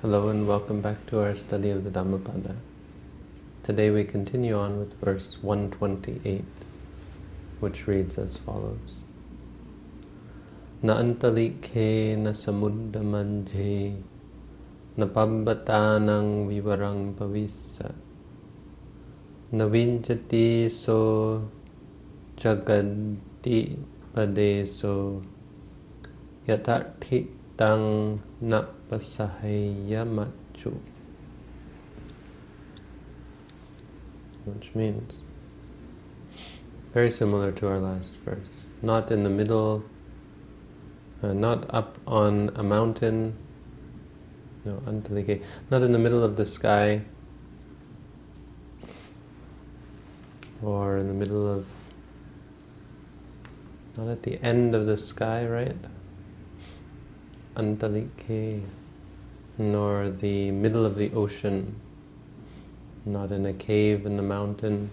Hello and welcome back to our study of the Dhammapada. Today we continue on with verse 128, which reads as follows. Na antalikhe na samudda manje na pabbatanang vivarang pavissa na vinjati so jagadi padeso yatarthi tang napasahaya machu. Which means, very similar to our last verse, not in the middle, uh, not up on a mountain, no, not in the middle of the sky, or in the middle of, not at the end of the sky, right? Antalike, nor the middle of the ocean, not in a cave in the mountain.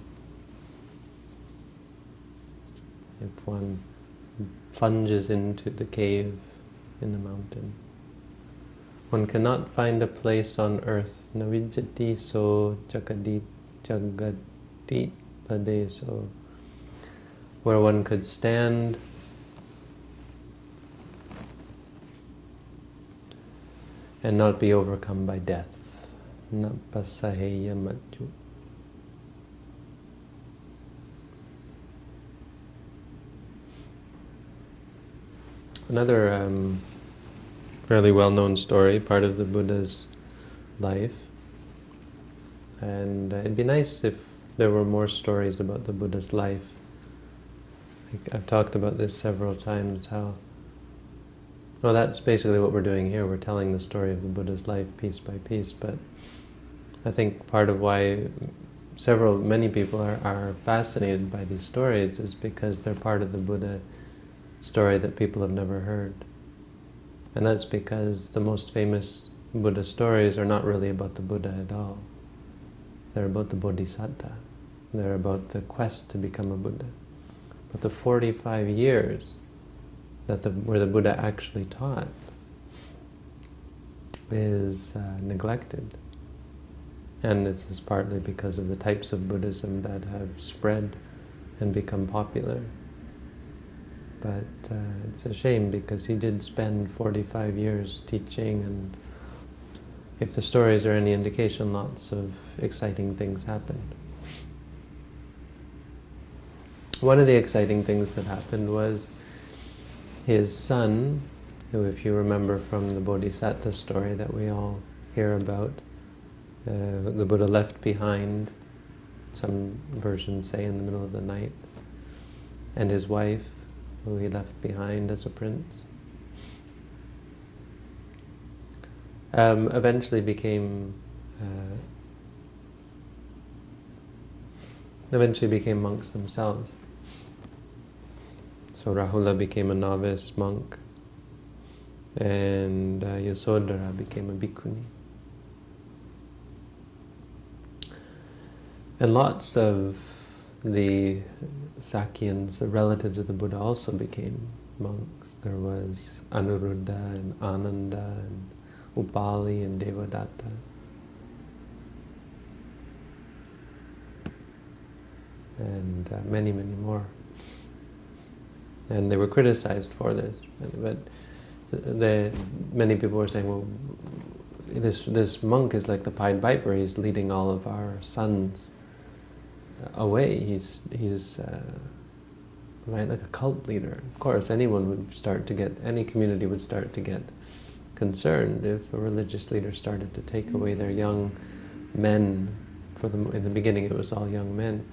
If one plunges into the cave in the mountain. One cannot find a place on earth. Navijati so jagadi jagati padeso where one could stand and not be overcome by death. Another um, fairly well-known story, part of the Buddha's life. And uh, it'd be nice if there were more stories about the Buddha's life. I've talked about this several times, how well, that's basically what we're doing here. We're telling the story of the Buddha's life piece by piece, but I think part of why several, many people are, are fascinated by these stories is because they're part of the Buddha story that people have never heard. And that's because the most famous Buddha stories are not really about the Buddha at all. They're about the Bodhisattva. They're about the quest to become a Buddha. But the 45 years that the, where the Buddha actually taught is uh, neglected. And this is partly because of the types of Buddhism that have spread and become popular. But uh, it's a shame because he did spend 45 years teaching and if the stories are any indication, lots of exciting things happened. One of the exciting things that happened was his son, who if you remember from the Bodhisattva story that we all hear about, uh, the Buddha left behind, some versions say in the middle of the night, and his wife, who he left behind as a prince, um, eventually became uh, eventually became monks themselves. So Rahula became a novice monk, and uh, Yasodhara became a bhikkhuni. And lots of the Sakyans, the relatives of the Buddha, also became monks. There was Anuruddha and Ananda and Upali and Devadatta. And uh, many, many more and they were criticized for this. But the, many people were saying, well, this this monk is like the Pied Piper. He's leading all of our sons away. He's he's uh, right like a cult leader. Of course, anyone would start to get any community would start to get concerned if a religious leader started to take away their young men. For the in the beginning, it was all young men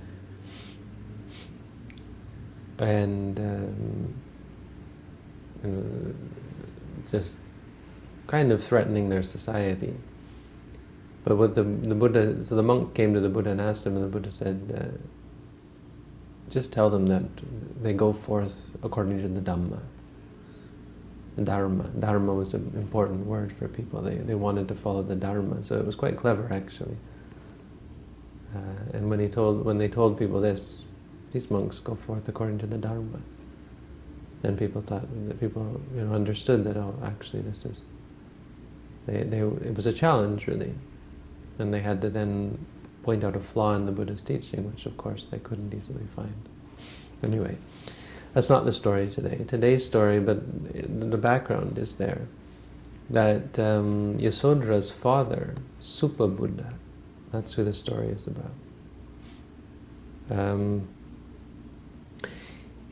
and um, know, just kind of threatening their society. But what the, the Buddha, so the monk came to the Buddha and asked him, and the Buddha said, uh, just tell them that they go forth according to the Dhamma. Dharma. Dharma was an important word for people. They, they wanted to follow the Dharma, so it was quite clever actually. Uh, and when he told, when they told people this, these monks go forth according to the Dharma. Then people thought, that people you know, understood that, oh, actually this is they, they, it was a challenge, really. And they had to then point out a flaw in the Buddha's teaching, which of course they couldn't easily find. Anyway, that's not the story today. Today's story, but the background is there, that um, Yasodra's father, Suppabuddha, that's who the story is about. Um,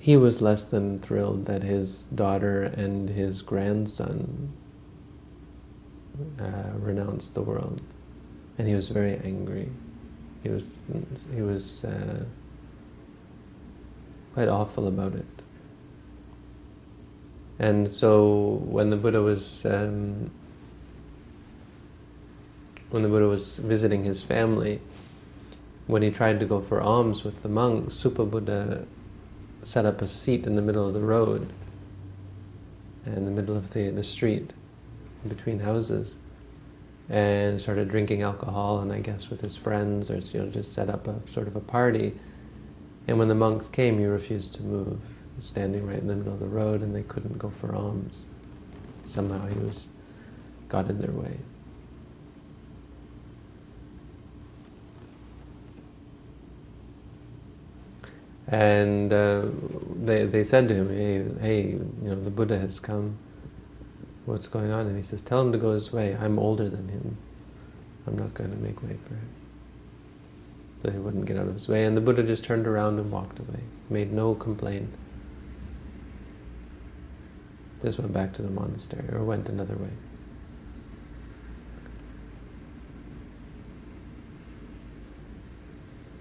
he was less than thrilled that his daughter and his grandson uh, renounced the world, and he was very angry. He was he was uh, quite awful about it. And so when the Buddha was um, when the Buddha was visiting his family, when he tried to go for alms with the monks, Suppabuddha set up a seat in the middle of the road, in the middle of the, the street, between houses, and started drinking alcohol, and I guess with his friends, or you know, just set up a sort of a party. And when the monks came, he refused to move, standing right in the middle of the road, and they couldn't go for alms. Somehow he was got in their way. And uh, they, they said to him, hey, hey, you know, the Buddha has come. What's going on? And he says, tell him to go his way. I'm older than him. I'm not going to make way for him. So he wouldn't get out of his way. And the Buddha just turned around and walked away. Made no complaint. Just went back to the monastery, or went another way.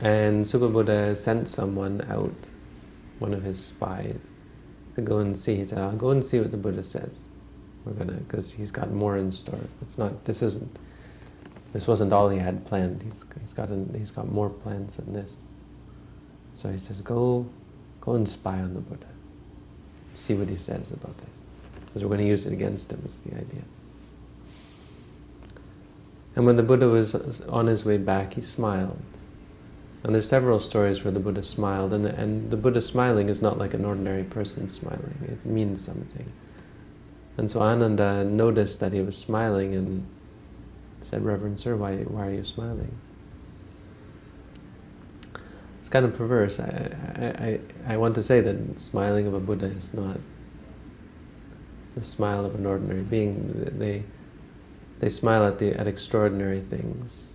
And Suppabuddha sent someone out, one of his spies, to go and see. He said, I'll go and see what the Buddha says. We're gonna, because he's got more in store. It's not, this isn't, this wasn't all he had planned. He's, he's, got, an, he's got more plans than this. So he says, go, go and spy on the Buddha. See what he says about this. Because we're going to use it against him, is the idea. And when the Buddha was on his way back, he smiled. And there's several stories where the Buddha smiled, and, and the Buddha smiling is not like an ordinary person smiling. It means something. And so Ananda noticed that he was smiling and said, Reverend Sir, why, why are you smiling? It's kind of perverse. I, I, I, want to say that smiling of a Buddha is not the smile of an ordinary being. They, they smile at, the, at extraordinary things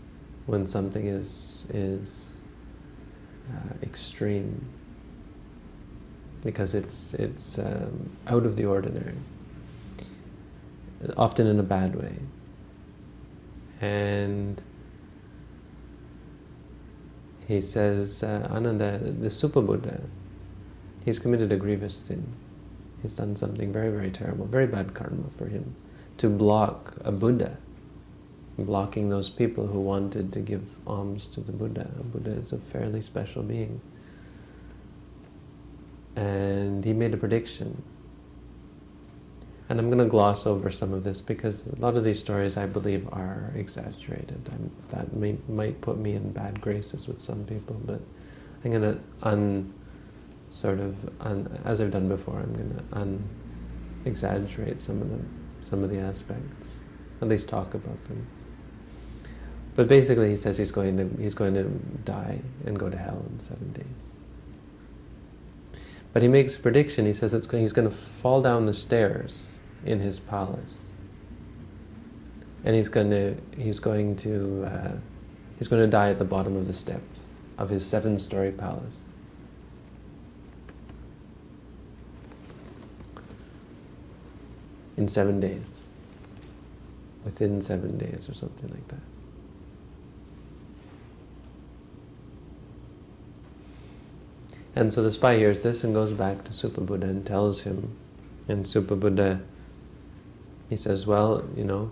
when something is, is uh, extreme because it's it's um, out of the ordinary, often in a bad way. And he says, uh, Ananda, the Suppabuddha, he's committed a grievous sin. He's done something very, very terrible, very bad karma for him. To block a Buddha blocking those people who wanted to give alms to the Buddha. Buddha is a fairly special being. And he made a prediction. And I'm going to gloss over some of this because a lot of these stories I believe are exaggerated. I'm, that may, might put me in bad graces with some people, but I'm going to un, sort of, un, as I've done before, I'm going to un-exaggerate some of them, some of the aspects, at least talk about them. But basically he says he's going to, he's going to die and go to hell in seven days. But he makes a prediction, he says it's, he's going to fall down the stairs in his palace. And he's going to, he's going to, uh, he's going to die at the bottom of the steps of his seven-story palace. In seven days. Within seven days or something like that. And so the spy hears this and goes back to Suppabuddha and tells him. And Suppabuddha, he says, well, you know,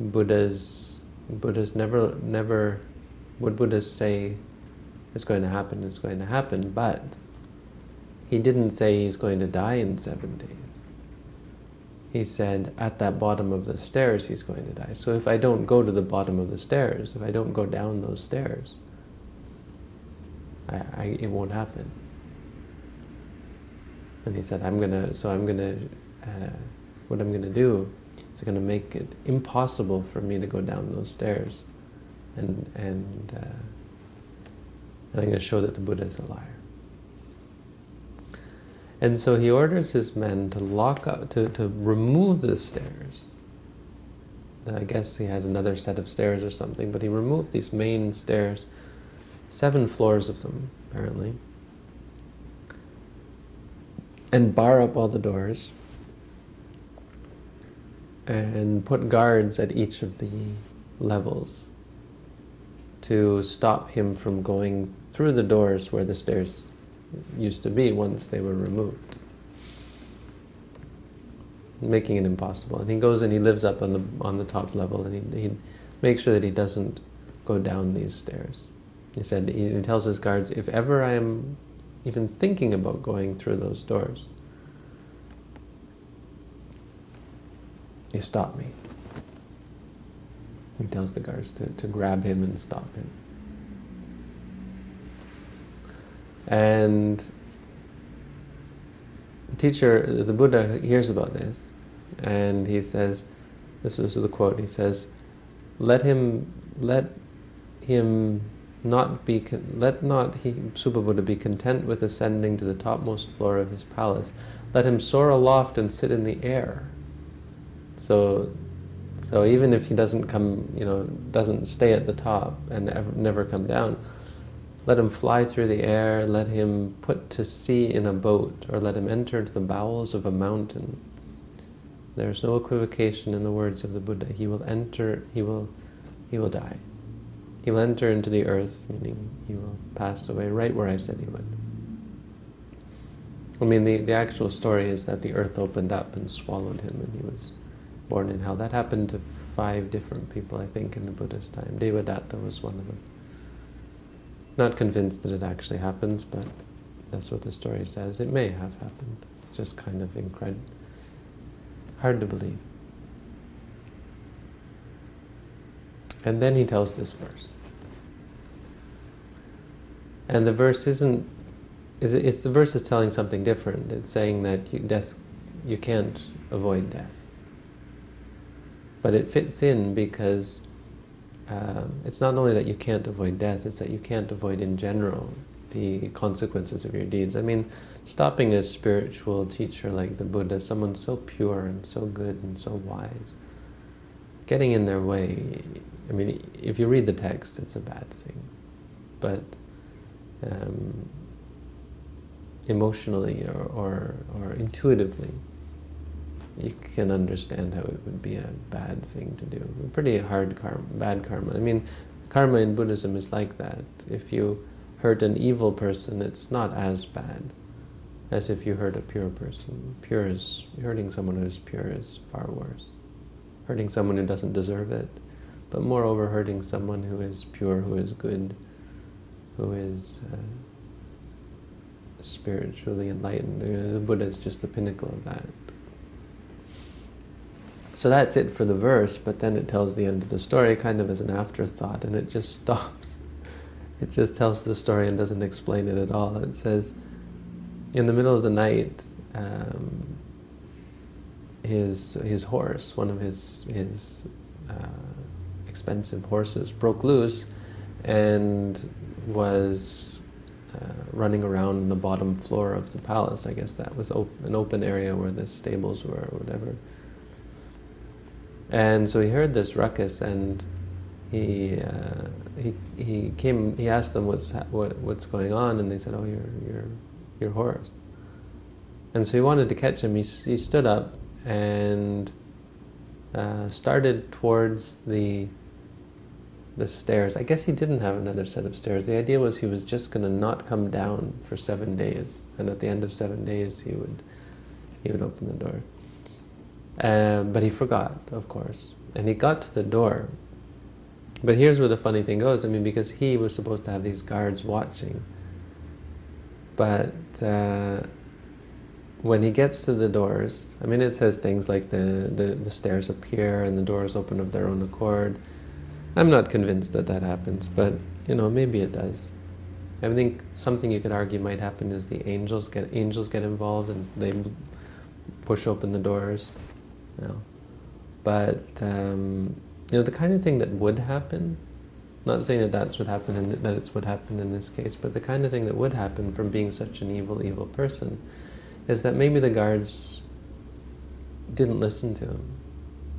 Buddhas, Buddhas never, never, what Buddhas say is going to happen is going to happen, but he didn't say he's going to die in seven days. He said at that bottom of the stairs he's going to die. So if I don't go to the bottom of the stairs, if I don't go down those stairs, I, I, it won't happen. And he said, I'm gonna, so I'm gonna, uh, what I'm gonna do It's going to make it impossible for me to go down those stairs. And, and, uh, and I'm to show that the Buddha is a liar. And so he orders his men to lock up, to, to remove the stairs. I guess he had another set of stairs or something, but he removed these main stairs, seven floors of them, apparently, and bar up all the doors and put guards at each of the levels to stop him from going through the doors where the stairs used to be once they were removed. Making it impossible. And he goes and he lives up on the on the top level and he, he makes sure that he doesn't go down these stairs. He said, he, tells his guards, if ever I am even thinking about going through those doors, you stop me. He tells the guards to, to grab him and stop him. And the teacher, the Buddha hears about this and he says, this is the quote, he says, let him, let him not be, let not he, Suppabuddha be content with ascending to the topmost floor of his palace. Let him soar aloft and sit in the air. So, so even if he doesn't come, you know, doesn't stay at the top and ever, never come down, let him fly through the air, let him put to sea in a boat, or let him enter into the bowels of a mountain. There is no equivocation in the words of the Buddha. He will enter, he will, he will die. He will enter into the earth, meaning he will pass away right where I said he would. I mean, the, the actual story is that the earth opened up and swallowed him and he was born in hell. That happened to five different people, I think, in the Buddha's time. Devadatta was one of them. Not convinced that it actually happens, but that's what the story says. It may have happened. It's just kind of incredible. Hard to believe. And then he tells this verse. And the verse isn't, is it's the verse is telling something different. It's saying that you, death, you can't avoid death. But it fits in because um, it's not only that you can't avoid death, it's that you can't avoid in general the consequences of your deeds. I mean, stopping a spiritual teacher like the Buddha, someone so pure and so good and so wise, getting in their way, I mean, if you read the text, it's a bad thing. But um, emotionally or, or, or intuitively, you can understand how it would be a bad thing to do. Pretty hard karma, bad karma. I mean, karma in Buddhism is like that. If you hurt an evil person, it's not as bad as if you hurt a pure person. Pure is, hurting someone who is pure is far worse. Hurting someone who doesn't deserve it, but moreover hurting someone who is pure, who is good, who is uh, spiritually enlightened. The Buddha is just the pinnacle of that. So that's it for the verse, but then it tells the end of the story kind of as an afterthought, and it just stops. It just tells the story and doesn't explain it at all. It says, in the middle of the night, um, his his horse, one of his his uh, expensive horses, broke loose and was uh, running around in the bottom floor of the palace. I guess that was op an open area where the stables were or whatever. And so he heard this ruckus, and he uh, he he came. He asked them what's what what's going on, and they said, "Oh, your your your horse." And so he wanted to catch him. He he stood up and uh, started towards the the stairs. I guess he didn't have another set of stairs. The idea was he was just going to not come down for seven days, and at the end of seven days he would he would open the door. Um, but he forgot, of course. And he got to the door. But here's where the funny thing goes. I mean, because he was supposed to have these guards watching. But uh, when he gets to the doors, I mean, it says things like the, the, the stairs appear and the doors open of their own accord. I'm not convinced that that happens, but, you know, maybe it does. I think something you could argue might happen is the angels get angels get involved and they push open the doors. You know. But, um, you know, the kind of thing that would happen, not saying that that's what happened in that it's what happened in this case, but the kind of thing that would happen from being such an evil, evil person is that maybe the guards didn't listen to him.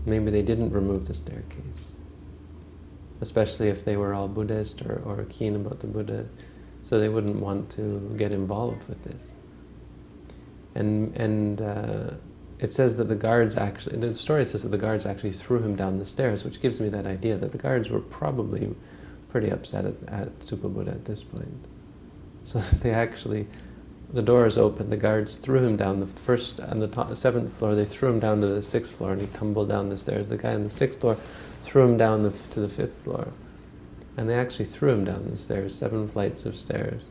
Maybe they didn't remove the staircase. Especially if they were all Buddhist or, or keen about the Buddha, so they wouldn't want to get involved with this. And, and uh, it says that the guards actually, the story says that the guards actually threw him down the stairs, which gives me that idea that the guards were probably pretty upset at, at Buddha at this point. So they actually the doors opened, the guards threw him down the first, on the top, seventh floor, they threw him down to the sixth floor and he tumbled down the stairs. The guy on the sixth floor threw him down the, to the fifth floor. And they actually threw him down the stairs, seven flights of stairs.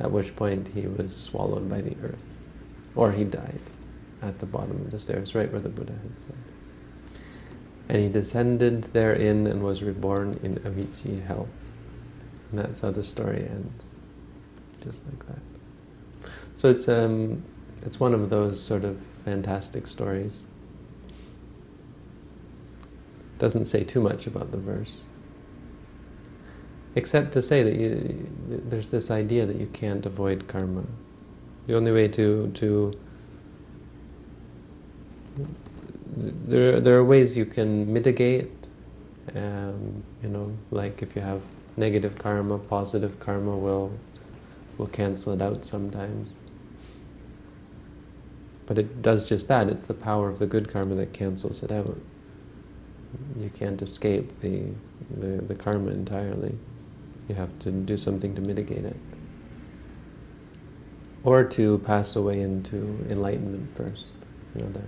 At which point he was swallowed by the earth. Or he died at the bottom of the stairs, right where the Buddha had said. And he descended therein and was reborn in Avici hell. And that's how the story ends. Just like that. So it's um, it's one of those sort of fantastic stories. Doesn't say too much about the verse, except to say that you, there's this idea that you can't avoid karma. The only way to to there there are ways you can mitigate. Um, you know, like if you have negative karma, positive karma will will cancel it out sometimes. But it does just that. It's the power of the good karma that cancels it out. You can't escape the, the, the karma entirely. You have to do something to mitigate it. Or to pass away into enlightenment first. You know, the,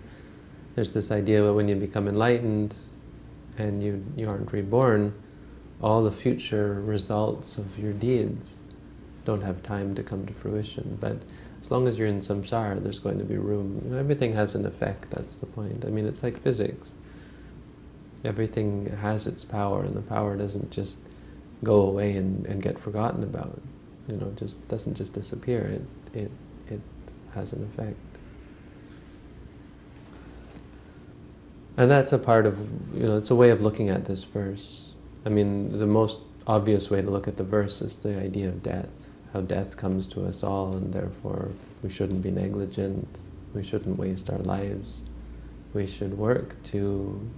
there's this idea that when you become enlightened and you, you aren't reborn, all the future results of your deeds don't have time to come to fruition. But as long as you're in samsara, there's going to be room. Everything has an effect, that's the point. I mean, it's like physics. Everything has its power, and the power doesn't just go away and, and get forgotten about. You know, just doesn't just disappear. It, it, it has an effect. And that's a part of, you know, it's a way of looking at this verse. I mean, the most obvious way to look at the verse is the idea of death how death comes to us all and therefore we shouldn't be negligent, we shouldn't waste our lives. We should work to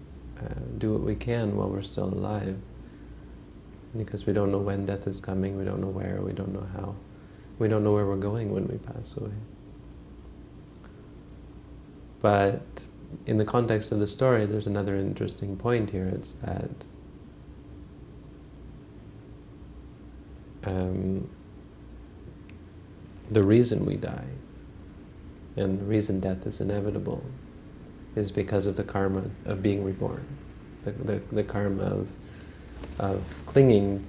uh, do what we can while we're still alive. Because we don't know when death is coming, we don't know where, we don't know how. We don't know where we're going when we pass away. But in the context of the story, there's another interesting point here. It's that um, the reason we die and the reason death is inevitable is because of the karma of being reborn, the, the, the karma of, of clinging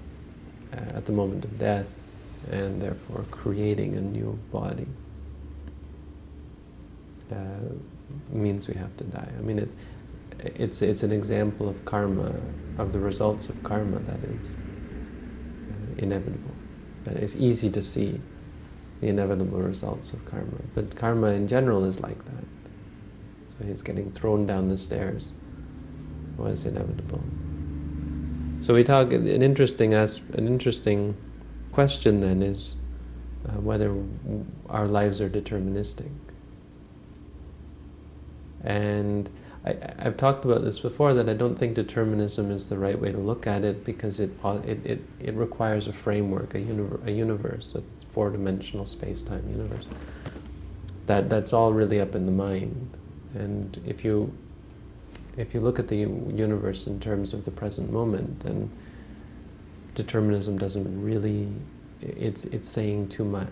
uh, at the moment of death and therefore creating a new body. Uh, means we have to die. I mean, it, it's, it's an example of karma, of the results of karma that is uh, inevitable, It's easy to see the inevitable results of karma. But karma in general is like that. So his getting thrown down the stairs was inevitable. So we talk, an interesting, as an interesting question then is uh, whether our lives are deterministic. And I, have talked about this before, that I don't think determinism is the right way to look at it because it, it, it, it requires a framework, a, univer a universe, a four-dimensional space-time universe. That that's all really up in the mind. And if you if you look at the universe in terms of the present moment, then determinism doesn't really it's it's saying too much.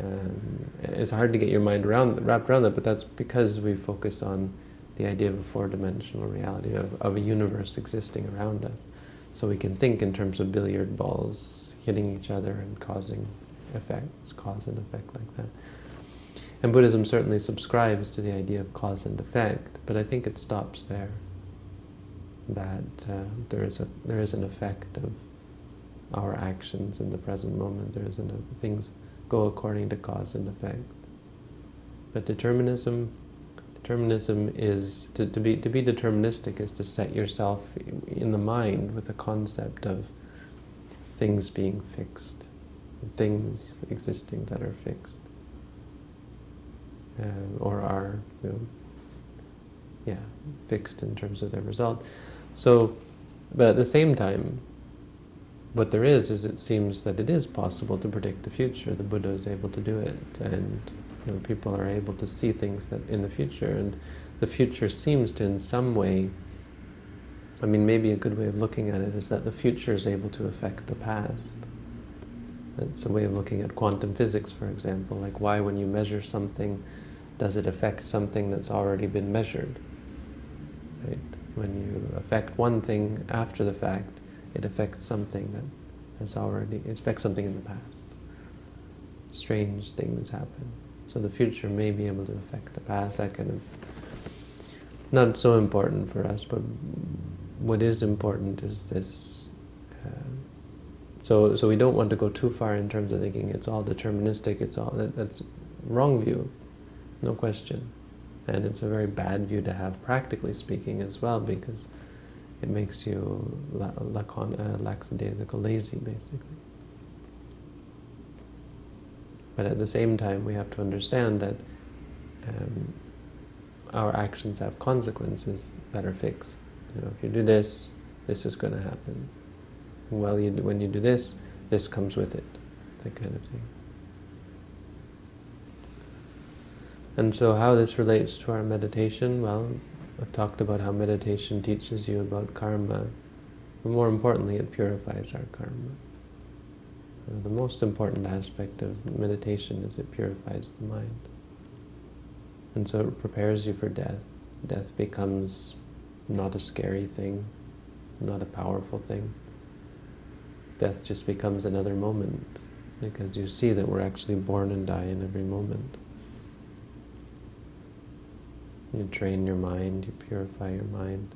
Um, it's hard to get your mind around wrapped around that, but that's because we focus on the idea of a four-dimensional reality of, of a universe existing around us. So we can think in terms of billiard balls hitting each other and causing effects, cause and effect like that. And Buddhism certainly subscribes to the idea of cause and effect, but I think it stops there. That uh, there is a there is an effect of our actions in the present moment. There is an things go according to cause and effect. But determinism, Determinism is, to, to, be, to be deterministic is to set yourself in the mind with a concept of things being fixed, things existing that are fixed, uh, or are, you know, yeah, fixed in terms of their result. So, but at the same time, what there is, is it seems that it is possible to predict the future. The Buddha is able to do it, and you know, people are able to see things that in the future, and the future seems to, in some way, I mean, maybe a good way of looking at it is that the future is able to affect the past. It's a way of looking at quantum physics, for example. Like, why, when you measure something, does it affect something that's already been measured? Right? When you affect one thing after the fact, it affects something that has already, it affects something in the past. Strange things happen. So the future may be able to affect the past, that kind of, not so important for us, but what is important is this, uh, so, so we don't want to go too far in terms of thinking it's all deterministic, it's all, that, that's wrong view, no question. And it's a very bad view to have, practically speaking, as well, because it makes you la lacon, uh, lackadaisical, lazy, basically. But at the same time, we have to understand that um, our actions have consequences that are fixed. You know, if you do this, this is going to happen. Well, you do, when you do this, this comes with it, that kind of thing. And so how this relates to our meditation, well, I've talked about how meditation teaches you about karma, but more importantly, it purifies our karma. Uh, the most important aspect of meditation is it purifies the mind. And so it prepares you for death. Death becomes not a scary thing, not a powerful thing. Death just becomes another moment, because you see that we're actually born and die in every moment. You train your mind, you purify your mind.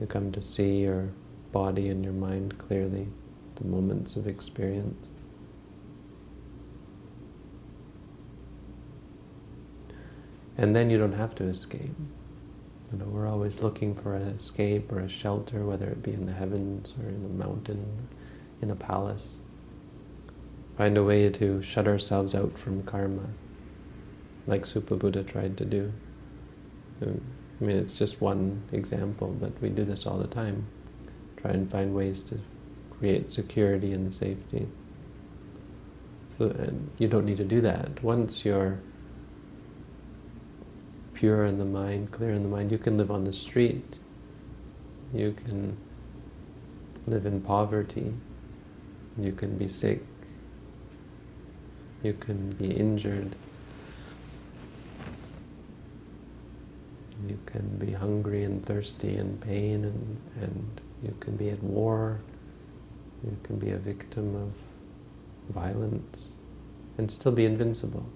You come to see your body and your mind clearly, the moments of experience. And then you don't have to escape. You know, we're always looking for an escape or a shelter, whether it be in the heavens or in a mountain, in a palace. Find a way to shut ourselves out from karma, like Suppabuddha tried to do. I mean, it's just one example, but we do this all the time. Try and find ways to create security and safety. So and you don't need to do that. Once you're pure in the mind, clear in the mind, you can live on the street. You can live in poverty. You can be sick. You can be injured. You can be hungry and thirsty and pain and, and you can be at war. You can be a victim of violence and still be invincible.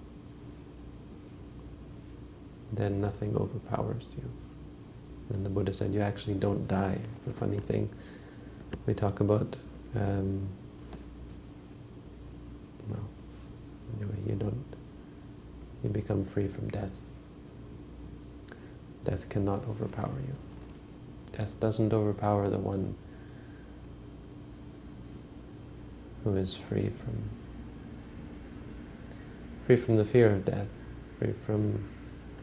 Then nothing overpowers you. And the Buddha said, you actually don't die. The funny thing, we talk about, um, well, anyway, you don't, you become free from death. Death cannot overpower you. Death doesn't overpower the one who is free from free from the fear of death, free from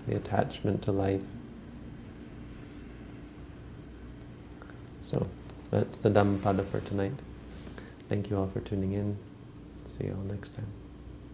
the attachment to life. So that's the Dhammapada for tonight. Thank you all for tuning in. See you all next time.